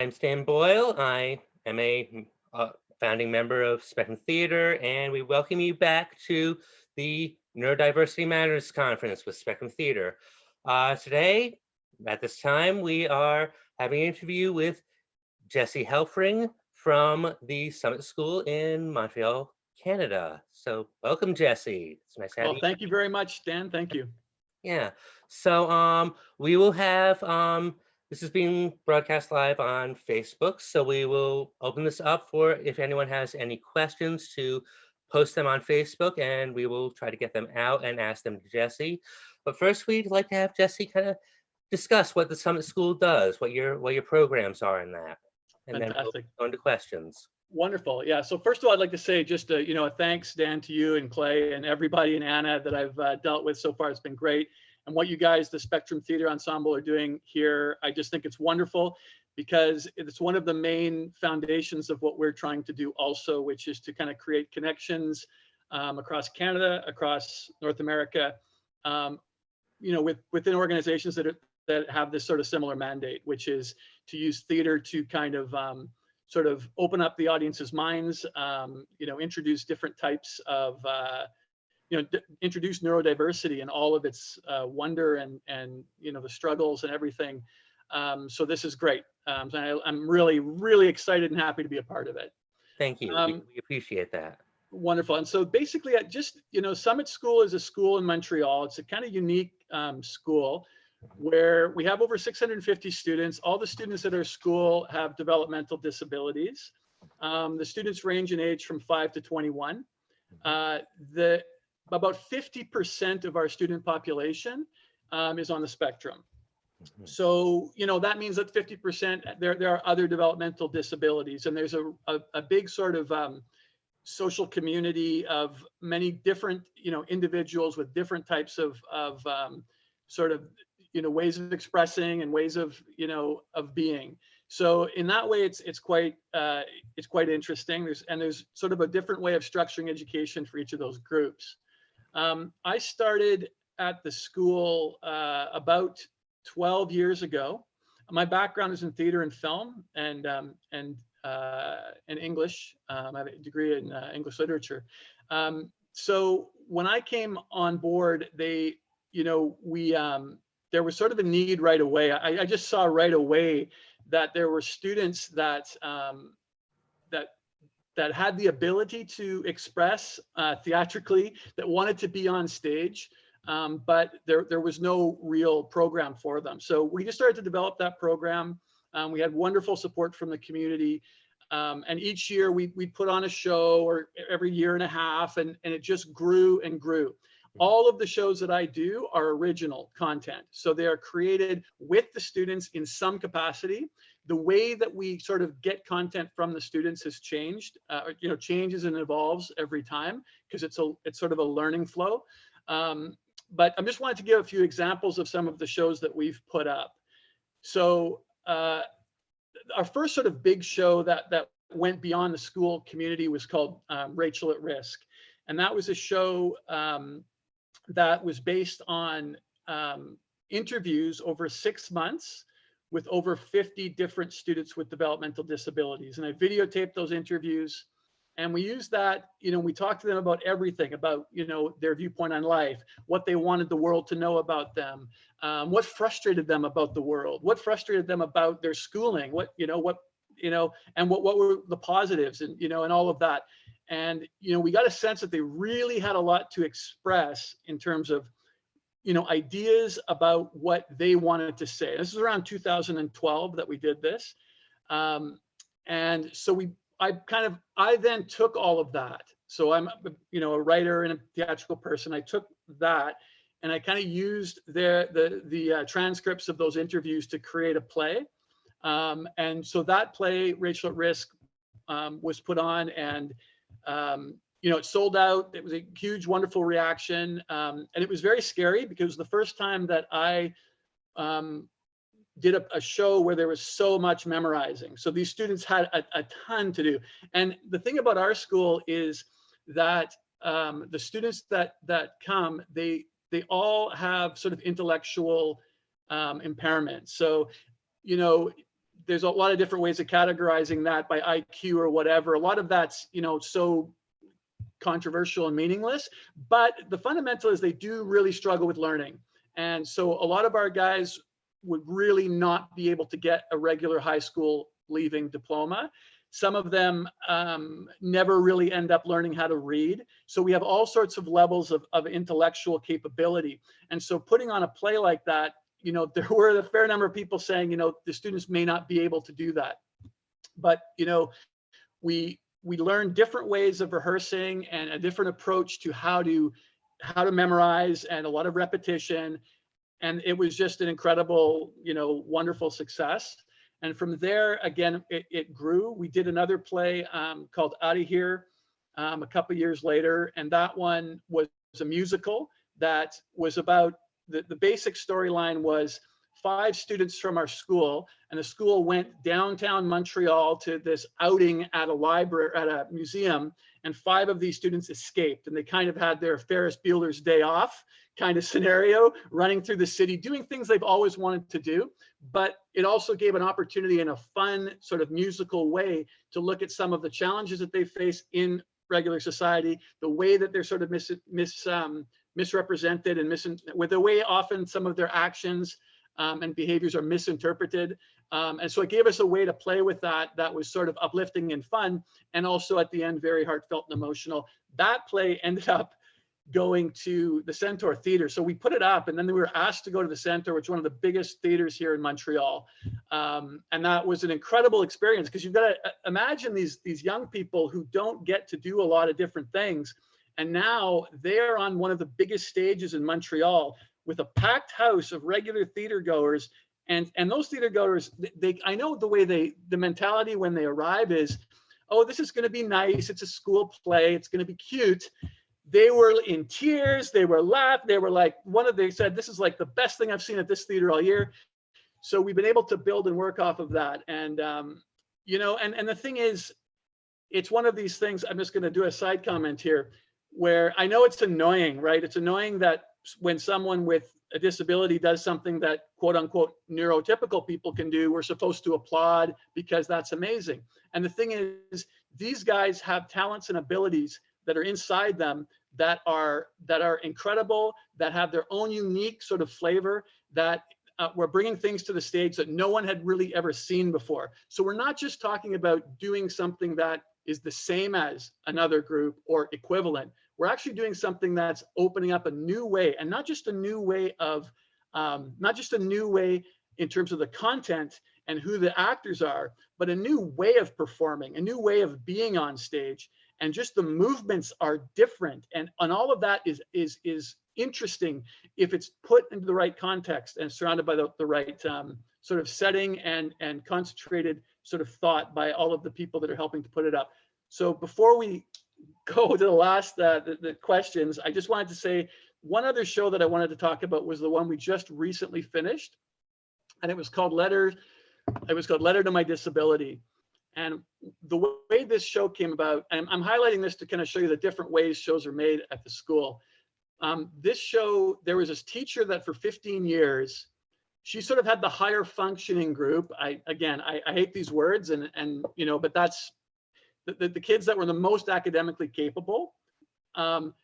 I'm Stan Boyle. I am a uh, founding member of Spectrum Theater, and we welcome you back to the Neurodiversity Matters Conference with Spectrum Theater. Uh, today, at this time, we are having an interview with Jesse Helfring from the Summit School in Montreal, Canada. So welcome, Jesse. It's nice having Well, you. thank you very much, Stan. Thank you. Yeah, so um, we will have, um, this is being broadcast live on Facebook, so we will open this up for if anyone has any questions to post them on Facebook and we will try to get them out and ask them to Jesse. But first, we'd like to have Jesse kind of discuss what the Summit School does, what your what your programs are in that. And then we'll Fantastic. go into questions. Wonderful. Yeah. So first of all, I'd like to say just a, you know, a thanks, Dan, to you and Clay and everybody and Anna that I've uh, dealt with so far. It's been great. And what you guys, the Spectrum Theater Ensemble are doing here, I just think it's wonderful because it's one of the main foundations of what we're trying to do also, which is to kind of create connections um, across Canada, across North America, um, you know, with within organizations that are, that have this sort of similar mandate, which is to use theater to kind of um, sort of open up the audience's minds, um, you know, introduce different types of, uh, you know, d- introduce neurodiversity and all of its uh, wonder and, and, you know, the struggles and everything. Um, so this is great. Um, so I, I'm really, really excited and happy to be a part of it. Thank you. We- Um, we appreciate that. Wonderful. And so basically, I just, you know, Summit School is a school in Montreal. It's a kind of unique um, school where we have over 650 students. All the students at our school have developmental disabilities. Um, the students range in age from 5 to 21. Uh, the about 50% of our student population um, is on the spectrum. Mhm. So, you know, that means that 50% there, there are other developmental disabilities and there's a, a, a big sort of um, social community of many different, you know, individuals with different types of, of um, sort of, you know, ways of expressing and ways of, you know, of being. So in that way, it's, it's quite, uh, it's quite interesting. There's, and there's sort of a different way of structuring education for each of those groups. Um, I started at the school uh, about 12 years ago. My background is in theater and film and um, and uh, and English. Um, I have a degree in uh, English literature. Um, so when I came on board, they, you know, we um, there was sort of a need right away. I, I just saw right away that there were students that um, that that had the ability to express uh, theatrically, that wanted to be on stage, um, but there, there was no real program for them. So we just started to develop that program. Um, we had wonderful support from the community. Um, and each year we, we put on a show or every year and a half and, and it just grew and grew. All of the shows that I do are original content. So they are created with the students in some capacity. The way that we sort of get content from the students has changed, uh, you know, changes and evolves every time because it's a, it's sort of a learning flow. Um, but I just wanted to give a few examples of some of the shows that we've put up. So uh, our first sort of big show that that went beyond the school community was called um, Rachel at Risk, and that was a show um, that was based on um, interviews over six months with over 50 different students with developmental disabilities, and I videotaped those interviews. And we used that, you know, we talked to them about everything about, you know, their viewpoint on life, what they wanted the world to know about them, um, what frustrated them about the world, what frustrated them about their schooling, what, you know, what, you know, and what, what were the positives and, you know, and all of that. And, you know, we got a sense that they really had a lot to express in terms of, you know, ideas about what they wanted to say. This is around 2012 that we did this. Um, and so we, I kind of, I then took all of that. So I'm, you know, a writer and a theatrical person. I took that and I kind of used the the the uh, transcripts of those interviews to create a play. Um, and so that play, Rachel at Risk, um, was put on, and um, you know, it sold out. It was a huge, wonderful reaction, um, and it was very scary because the first time that I um, did a, a, show where there was so much memorizing. So these students had a, a ton to do. And the thing about our school is that um, the students that that come, they they all have sort of intellectual um, impairment. So, you know, there's a lot of different ways of categorizing that by IQ or whatever. A lot of that's, you know, so controversial and meaningless, but the fundamental is they do really struggle with learning. And so a lot of our guys would really not be able to get a regular high school leaving diploma. Some of them um, never really end up learning how to read. So we have all sorts of levels of, of intellectual capability. And so putting on a play like that, you know, there were a fair number of people saying, you know, the students may not be able to do that. But, you know, we we learn different ways of rehearsing and a different approach to how to how to memorize and a lot of repetition. And it was just an incredible you know wonderful success. And from there again it, it grew. We did another play um, called out of here um, a couple years later. And that one was a musical that was about the, the basic storyline was five students from our school and the school went downtown Montreal to this outing at a library, at a museum, and five of these students escaped and they kind of had their Ferris Bueller's day off kind of scenario, running through the city, doing things they've always wanted to do. But it also gave an opportunity in a fun sort of musical way to look at some of the challenges that they face in regular society, the way that they're sort of mis, mis um, misrepresented and mis with the way often some of their actions um, and behaviors are misinterpreted. Um, and so it gave us a way to play with that that was sort of uplifting and fun, and also at the end, very heartfelt and emotional. That play ended up going to the Centaur Theater. So we put it up and then we were asked to go to the Centaur, which is one of the biggest theaters here in Montreal. Um, and that was an incredible experience because you've got to uh, imagine these, these young people who don't get to do a lot of different things. And now they're on one of the biggest stages in Montreal with a packed house of regular theater goers. And, and those theater goers, they, I know the way they, the mentality when they arrive is, oh, this is gonna be nice. It's a school play. It's gonna be cute they were in tears they were laughing they were like one of they said this is like the best thing i've seen at this theater all year so we've been able to build and work off of that and um, you know and and the thing is it's one of these things i'm just going to do a side comment here where i know it's annoying right it's annoying that when someone with a disability does something that quote unquote neurotypical people can do we're supposed to applaud because that's amazing and the thing is these guys have talents and abilities that are inside them that are that are incredible, that have their own unique sort of flavor, that uh, we're bringing things to the stage that no one had really ever seen before. So we're not just talking about doing something that is the same as another group or equivalent. We're actually doing something that's opening up a new way and not just a new way of, um, not just a new way in terms of the content and who the actors are, but a new way of performing, a new way of being on stage and just the movements are different and and all of that is is is interesting if it's put into the right context and surrounded by the, the right um, sort of setting and and concentrated sort of thought by all of the people that are helping to put it up. So before we go to the last uh, the, the questions i just wanted to say one other show that i wanted to talk about was the one we just recently finished and it was called letter it was called letter to my disability and the way this show came about, and I'm highlighting this to kind of show you the different ways shows are made at the school. Um, this show, there was this teacher that for 15 years, she sort of had the higher functioning group. I, again, I, I hate these words and, and, you know, but that's the, the, kids that were the most academically capable. Um,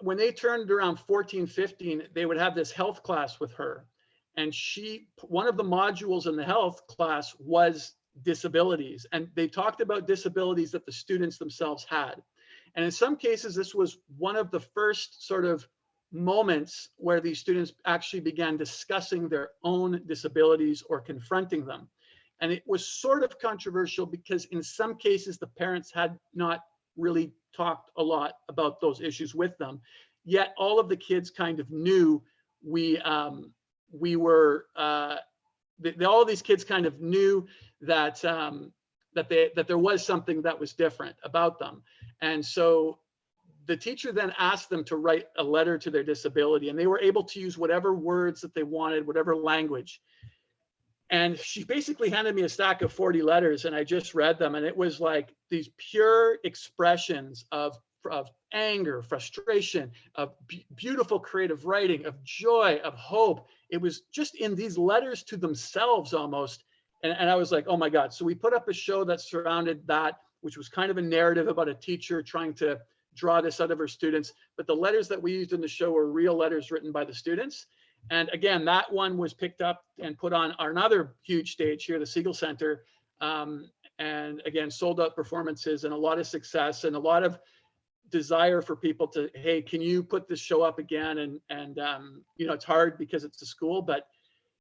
when they turned around 14, 15, they would have this health class with her. And she, one of the modules in the health class was disabilities. And they talked about disabilities that the students themselves had. And in some cases, this was one of the first sort of moments where these students actually began discussing their own disabilities or confronting them. And it was sort of controversial because in some cases, the parents had not really talked a lot about those issues with them. Yet all of the kids kind of knew we um, we were uh, the, all of these kids kind of knew that um, that they that there was something that was different about them, and so the teacher then asked them to write a letter to their disability, and they were able to use whatever words that they wanted, whatever language. And she basically handed me a stack of 40 letters, and I just read them, and it was like these pure expressions of of anger, frustration, of beautiful creative writing, of joy, of hope. It was just in these letters to themselves almost And, and I was like, oh my God. So we put up a show that surrounded that, which was kind of a narrative about a teacher trying to draw this out of her students. But the letters that we used in the show were real letters written by the students. And again, that one was picked up and put on another huge stage here, the Segal Center. Um, and again, sold out performances and a lot of success and a lot of desire for people to, hey, can you put this show up again? And, and um, you know, it's hard because it's a school, but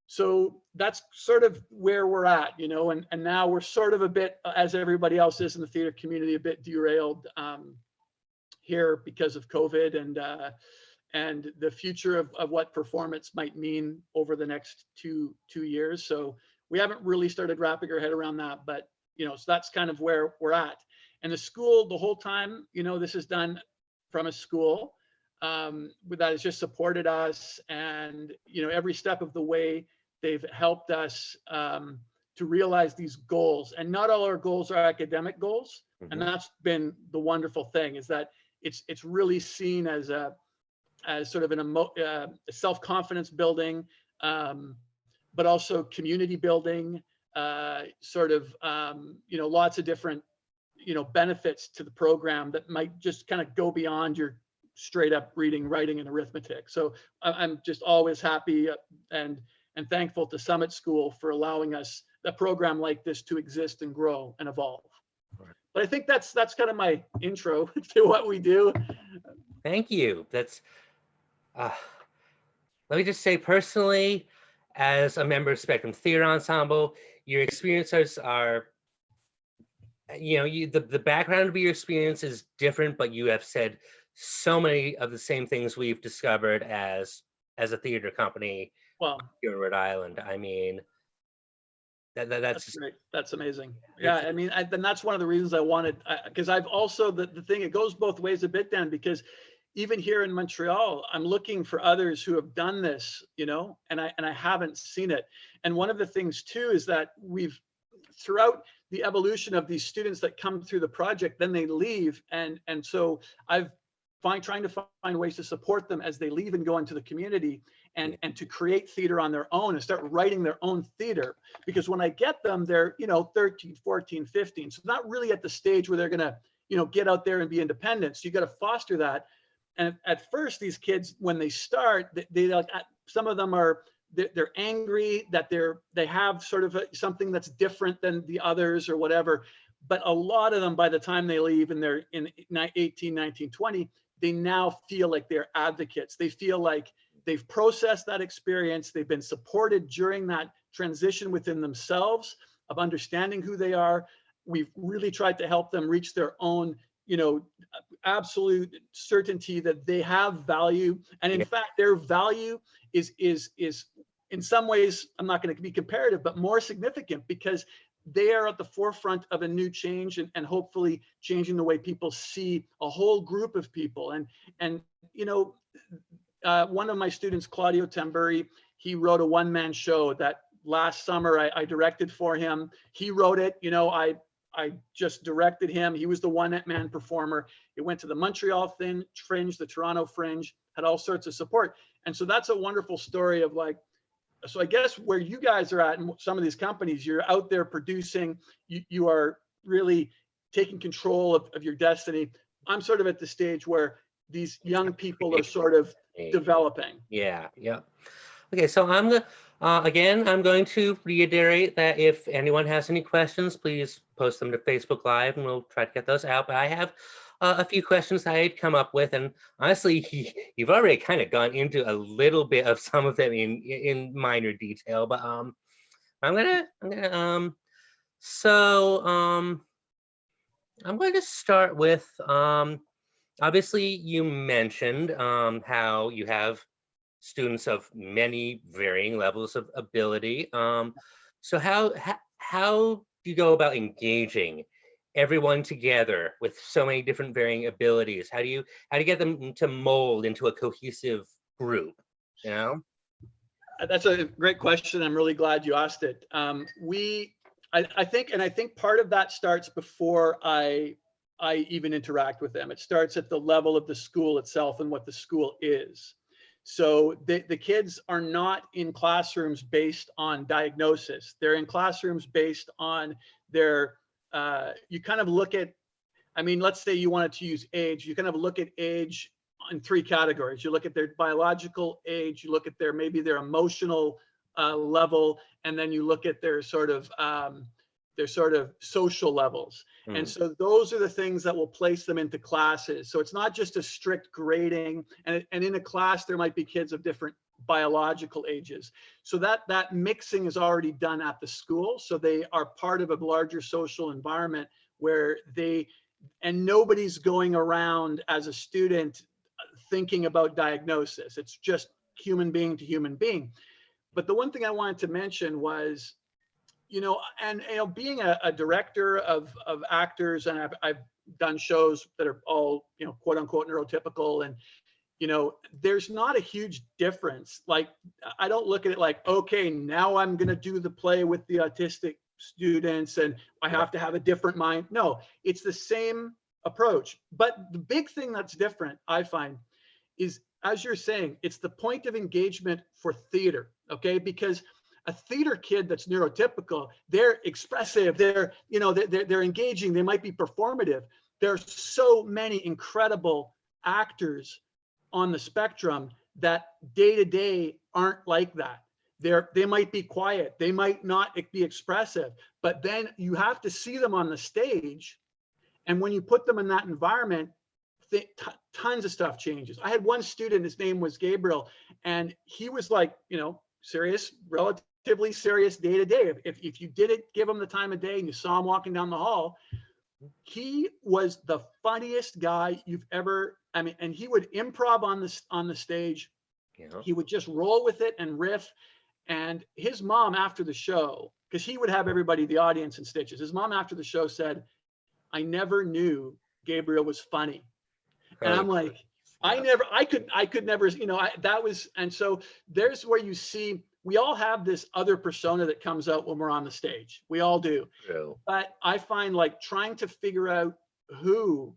so that's sort of where we're at, you know, and, and now we're sort of a bit, as everybody else is in the theater community, a bit derailed um, here because of COVID and uh, and the future of, of what performance might mean over the next two two years. So we haven't really started wrapping our head around that, but you know, so that's kind of where we're at. And the school, the whole time, you know, this is done from a school um, that has just supported us, and you know, every step of the way, they've helped us um, to realize these goals. And not all our goals are academic goals, and Mhm. that's been the wonderful thing is that it's it's really seen as a as sort of an emo, uh, self-confidence building, um, but also community building, uh, sort of, um, you know, lots of different, you know, benefits to the program that might just kind of go beyond your straight up reading, writing, and arithmetic. So I- I'm just always happy uh, and and thankful to Summit School for allowing us a program like this to exist and grow and evolve. Right. But I think that's that's kind of my intro to what we do. Thank you. That's, uh, let me just say personally, as a member of Spectrum Theater Ensemble, your experiences are, you know, you the, the background of your experience is different, but you have said so many of the same things we've discovered as as a theater company Well, here in Rhode Island. I mean, that, that that's That's great. That's amazing. Yeah, I mean, I, and that's one of the reasons I wanted, because I've also, the, the thing, it goes both ways a bit, then because even here in Montreal, I'm looking for others who have done this, you know, and I, and I haven't seen it. And one of the things too is that we've, throughout the evolution of these students that come through the project, then they leave. And, and so I've find, trying to find ways to support them as they leave and go into the community and, and to create theater on their own and start writing their own theater because when I get them, they're, you know, 13, 14, 15. So not really at the stage where they're going to, you know, get out there and be independent. So you got to foster that. And at first, these kids, when they start, they, they like, some of them are, they're, angry that they're, they have sort of a, something that's different than the others or whatever. But a lot of them, by the time they leave and they're in ni- 18, 19, 20, they now feel like they're advocates. They feel like they've processed that experience. They've been supported during that transition within themselves of understanding who they are. We've really tried to help them reach their own, you know, absolute certainty that they have value. And in Yeah. fact, their value is, is, is in some ways, I'm not going to be comparative, but more significant because they are at the forefront of a new change and, and hopefully changing the way people see a whole group of people. And, and, you know, uh, one of my students, Claudio Tamburi, he wrote a one-man show that last summer I, I directed for him. He wrote it, you know, I, I just directed him. He was the one-man performer. It went to the Montreal Thin Fringe, the Toronto Fringe, had all sorts of support. And so that's a wonderful story of like, so I guess where you guys are at in some of these companies, you're out there producing, you, you are really taking control of, of your destiny. I'm sort of at the stage where these young people are sort of developing. Yeah, yeah. Okay, so I'm gonna, uh, again, I'm going to reiterate that if anyone has any questions, please post them to Facebook Live and we'll try to get those out. But I have uh, a few questions I had come up with, and honestly, you've already kind of gone into a little bit of some of them in in minor detail. But um, I'm gonna, I'm gonna, um, so um, I'm going to start with um, obviously you mentioned um, how you have students of many varying levels of ability. Um, so how, how how do you go about engaging everyone together with so many different varying abilities? How do you how do you get them to mold into a cohesive group? You know? Uh, That's a great question. I'm really glad you asked it. Um, we, I, I think, and I think part of that starts before I, I even interact with them. It starts at the level of the school itself and what the school is. So the, the kids are not in classrooms based on diagnosis. They're in classrooms based on their, uh, you kind of look at, I mean, let's say you wanted to use age, you kind of look at age in three categories. You look at their biological age, you look at their, maybe their emotional uh, level, and then you look at their sort of, um, their sort of social levels. And Mm. so those are the things that will place them into classes. So it's not just a strict grading and, and in a class, there might be kids of different biological ages. So that, that mixing is already done at the school. So they are part of a larger social environment where they, and nobody's going around as a student uh, thinking about diagnosis. It's just human being to human being. But the one thing I wanted to mention was you know, and you know, being a, a director of of actors, and I've I've done shows that are all you know, quote unquote neurotypical, and you know, there's not a huge difference. Like, I don't look at it like, okay, now I'm gonna do the play with the autistic students, and I have to have a different mind. No, it's the same approach. But the big thing that's different, I find, is as you're saying, it's the point of engagement for theater. Okay, because a theater kid that's neurotypical, they're expressive, they're, you know, they're, they're engaging, they might be performative. There's so many incredible actors on the spectrum that day to day aren't like that. They're, they might be quiet, they might not be expressive, but then you have to see them on the stage. And when you put them in that environment, tons of stuff changes. I had one student, his name was Gabriel, and he was like, you know, serious, relatively serious day to day. If, if you didn't give him the time of day and you saw him walking down the hall, he was the funniest guy you've ever, I mean, and he would improv on the, on the stage. You know? He would just roll with it and riff. And his mom after the show, because he would have everybody, the audience in stitches. His mom after the show said, I never knew Gabriel was funny. And I'm like, I never, I could, I could never, you know, I, that was, and so there's where you see, we all have this other persona that comes out when we're on the stage. We all do. But I find like trying to figure out who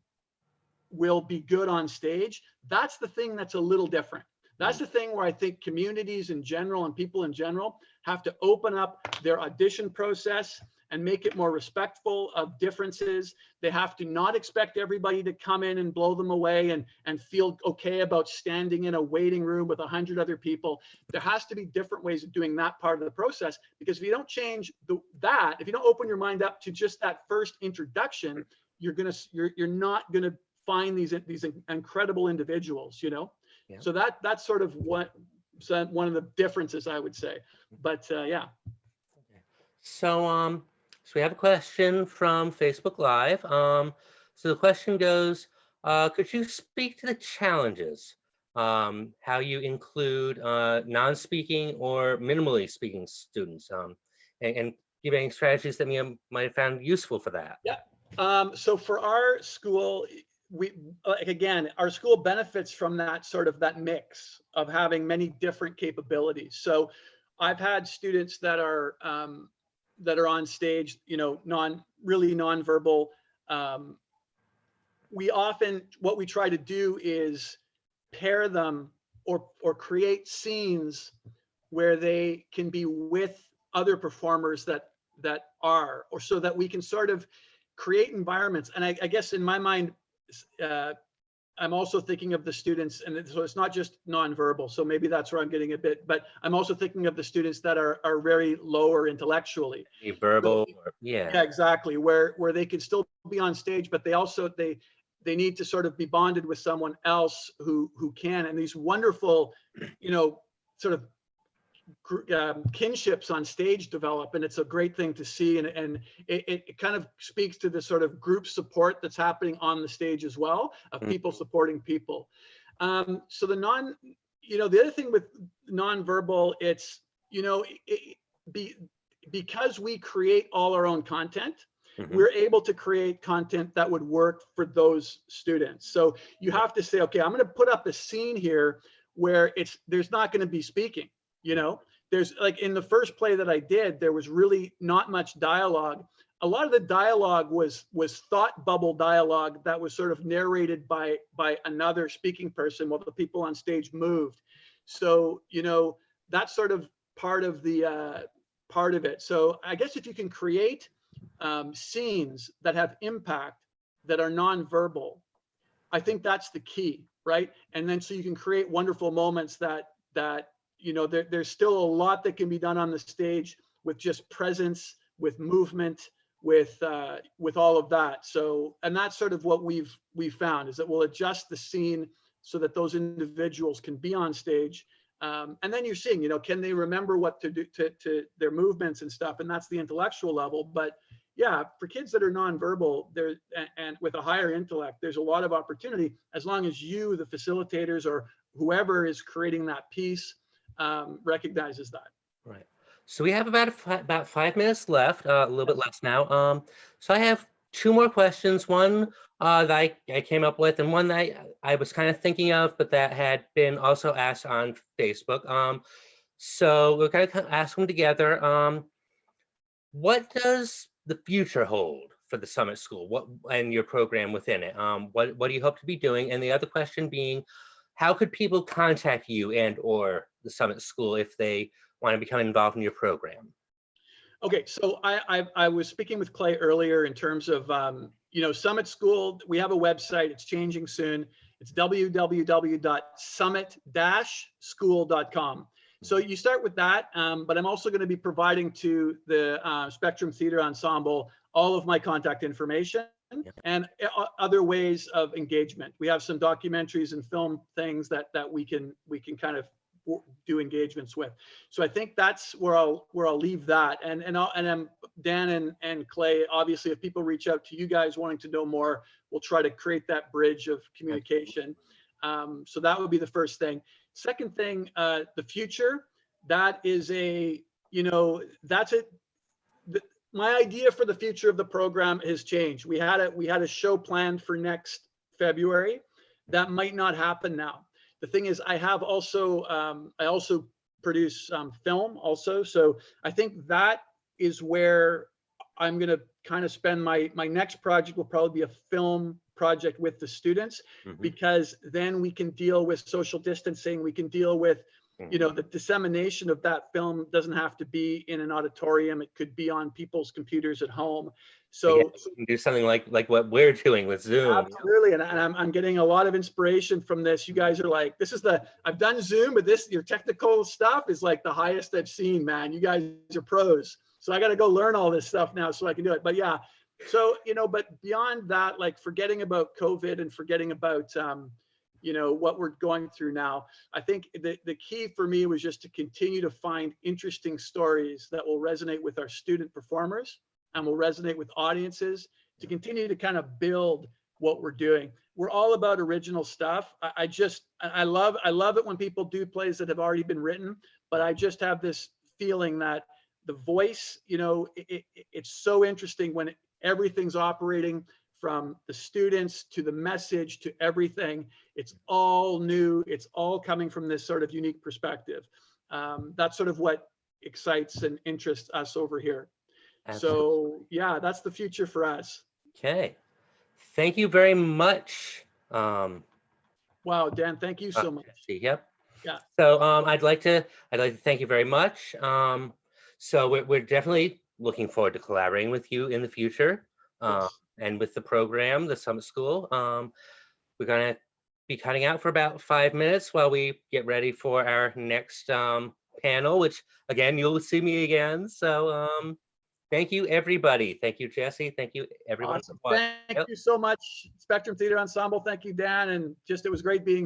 will be good on stage, that's the thing that's a little different. That's the thing where I think communities in general and people in general have to open up their audition process and make it more respectful of differences. They have to not expect everybody to come in and blow them away and, and feel okay about standing in a waiting room with a hundred other people. There has to be different ways of doing that part of the process because if you don't change the, that, if you don't open your mind up to just that first introduction, you're gonna you're you're not gonna find these these incredible individuals, you know. Yeah. So that that's sort of what so one of the differences I would say. But uh, yeah. So, um, so we have a question from Facebook Live. Um, so the question goes, uh, could you speak to the challenges, um, how you include uh, non-speaking or minimally speaking students, um, and, and give any strategies that you might have found useful for that? Yeah. Um, so for our school, we like again, our school benefits from that sort of that mix of having many different capabilities. So I've had students that are um, that are on stage, you know, non really nonverbal. Um, we often what we try to do is pair them or or create scenes where they can be with other performers that that are or so that we can sort of create environments and i, I guess in my mind uh, i'm also thinking of the students and so it's not just nonverbal so maybe that's where i'm getting a bit but i'm also thinking of the students that are are very lower intellectually. Verbal, yeah. Yeah, exactly where where they can still be on stage but they also they they need to sort of be bonded with someone else who who can and these wonderful you know sort of um, kinships on stage develop and it's a great thing to see and and it, it kind of speaks to the sort of group support that's happening on the stage as well of Mhm. people supporting people um so the non you know the other thing with nonverbal it's you know it, be because we create all our own content Mhm. we're able to create content that would work for those students. So you have to say, okay, I'm going to put up a scene here where it's there's not going to be speaking, you know. There's like in the first play that I did, there was really not much dialogue. A lot of the dialogue was was thought bubble dialogue that was sort of narrated by by another speaking person while the people on stage moved. So, you know, that's sort of part of the, uh, part of it. So I guess if you can create um, scenes that have impact that are nonverbal, I think that's the key, right? And then so you can create wonderful moments that, that, you know, there, there's still a lot that can be done on the stage with just presence, with movement, with uh, with all of that. So, and that's sort of what we've we've found is that we'll adjust the scene so that those individuals can be on stage. Um, and then you're seeing, you know, can they remember what to do to, to their movements and stuff? And that's the intellectual level. But yeah, for kids that are nonverbal, there and, and with a higher intellect, there's a lot of opportunity as long as you, the facilitators, or whoever is creating that piece, um, recognizes that. Right. So we have about about five minutes left, uh, a little bit less now. Um, so I have two more questions. One uh, that I, I came up with, and one that I, I was kind of thinking of, but that had been also asked on Facebook. Um, so we're going to ask them together. Um, what does the future hold for the Summit School? What and your program within it? Um, what what do you hope to be doing? And the other question being, how could people contact you and or the Summit School if they want to become involved in your program? Okay, so I, I, I was speaking with Clay earlier in terms of, um, you know, Summit School, we have a website, it's changing soon. It's www.summit-school.com. So you start with that, um, but I'm also going to be providing to the uh, Spectrum Theater Ensemble all of my contact information and uh, other ways of engagement. We have some documentaries and film things that that we can we can kind of do engagements with. So I think that's where I'll where I'll leave that. And and I'll, and I'm Dan and and Clay. Obviously, if people reach out to you guys wanting to know more, we'll try to create that bridge of communication. Um, so that would be the first thing. Second thing, uh, the future. That is a you know that's it. My idea for the future of the program has changed. We had a we had a show planned for next February. That might not happen now the thing is i have also um, i also produce um, film also so i think that is where i'm going to kind of spend my my next project will probably be a film project with the students Mhm. because then we can deal with social distancing we can deal with you know the dissemination of that film doesn't have to be in an auditorium it could be on people's computers at home so Yeah, do something like like what we're doing with Zoom. Absolutely, and, and I'm, I'm getting a lot of inspiration from this. You guys are like, this is the I've done Zoom, but this your technical stuff is like the highest I've seen, man. You guys are pros, so I got to go learn all this stuff now so I can do it. But yeah, so you know, but beyond that, like forgetting about COVID and forgetting about um, you know what we're going through now, I think the the key for me was just to continue to find interesting stories that will resonate with our student performers and will resonate with audiences to continue to kind of build what we're doing. We're all about original stuff. I, I just, I love, I love it when people do plays that have already been written, but I just have this feeling that the voice, you know, it, it, it's so interesting when everything's operating from the students to the message to everything. It's all new. It's all coming from this sort of unique perspective. Um, that's sort of what excites and interests us over here. Absolutely. So yeah, that's the future for us. Okay. Thank you very much. Um, Wow, Dan, thank you so uh, much. Yep. Yeah. So um, I'd like to I'd like to thank you very much. Um, so we're, we're definitely looking forward to collaborating with you in the future uh, Yes. And with the program, the Summit School. Um, we're gonna be cutting out for about five minutes while we get ready for our next um, panel, which again you'll see me again. So um, thank you everybody. Thank you Jesse. Thank you everyone. Awesome. Thank Yep. you so much, Spectrum Theater Ensemble. Thank you, Dan. And just, it was great being here.